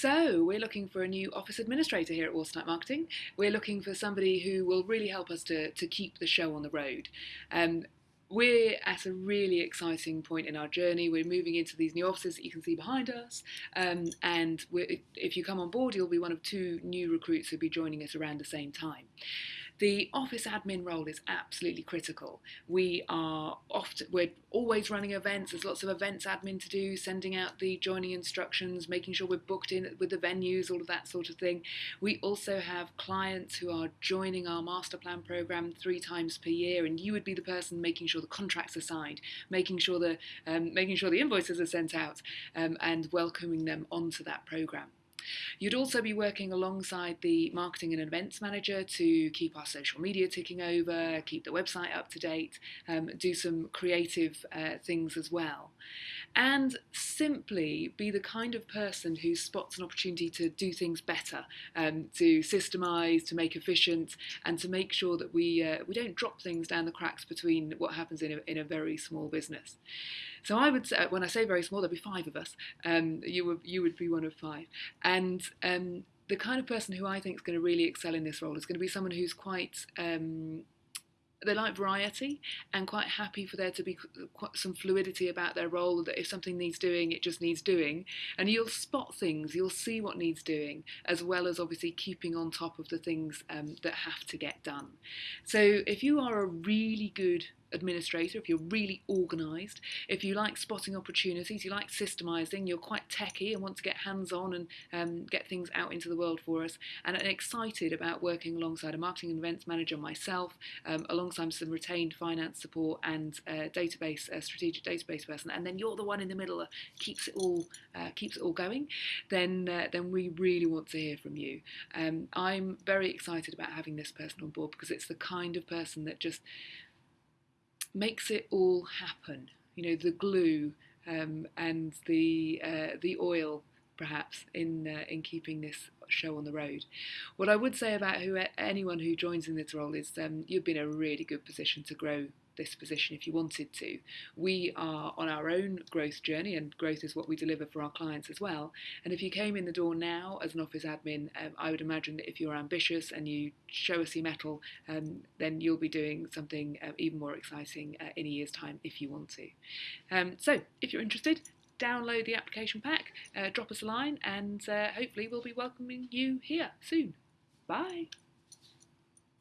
So, we're looking for a new office administrator here at Watertight Marketing. We're looking for somebody who will really help us to, to keep the show on the road. Um, we're at a really exciting point in our journey. We're moving into these new offices that you can see behind us. Um, and if you come on board, you'll be one of two new recruits who'll be joining us around the same time. The office admin role is absolutely critical. We are often, we're always running events. There's lots of events admin to do, sending out the joining instructions, making sure we're booked in with the venues, all of that sort of thing. We also have clients who are joining our master plan program three times per year, and you would be the person making sure the contracts are signed, making sure the um, making sure the invoices are sent out, um, and welcoming them onto that program. You'd also be working alongside the marketing and events manager to keep our social media ticking over, keep the website up to date, um, do some creative uh, things as well. And simply be the kind of person who spots an opportunity to do things better, um, to systemize, to make efficient, and to make sure that we, uh, we don't drop things down the cracks between what happens in a, in a very small business. So I would say, when I say very small, there'll be five of us. Um, you would you would be one of five, and um, the kind of person who I think is going to really excel in this role is going to be someone who's quite um, they like variety and quite happy for there to be some fluidity about their role that if something needs doing it just needs doing. And you'll spot things you'll see what needs doing as well as obviously keeping on top of the things um, that have to get done. So if you are a really good administrator, if you're really organised, if you like spotting opportunities, you like systemising, you're quite techy and want to get hands on and um, get things out into the world for us, and excited about working alongside a marketing and events manager, myself, um, alongside some retained finance support and database, strategic database person, and then you're the one in the middle that keeps it all uh, keeps it all going, then uh, then we really want to hear from you. Um, I'm very excited about having this person on board because it's the kind of person that just makes it all happen. You know, the glue um, and the uh, the oil, perhaps, in uh, in keeping this show on the road. What I would say about who anyone who joins in this role is um, you've been in a really good position to grow this position if you wanted to. We are on our own growth journey, and growth is what we deliver for our clients as well. And if you came in the door now as an office admin, um, I would imagine that if you're ambitious and you show us your mettle, um, then you'll be doing something uh, even more exciting uh, in a year's time if you want to. Um, so, if you're interested, download the application pack, uh, drop us a line, and uh, hopefully we'll be welcoming you here soon. Bye.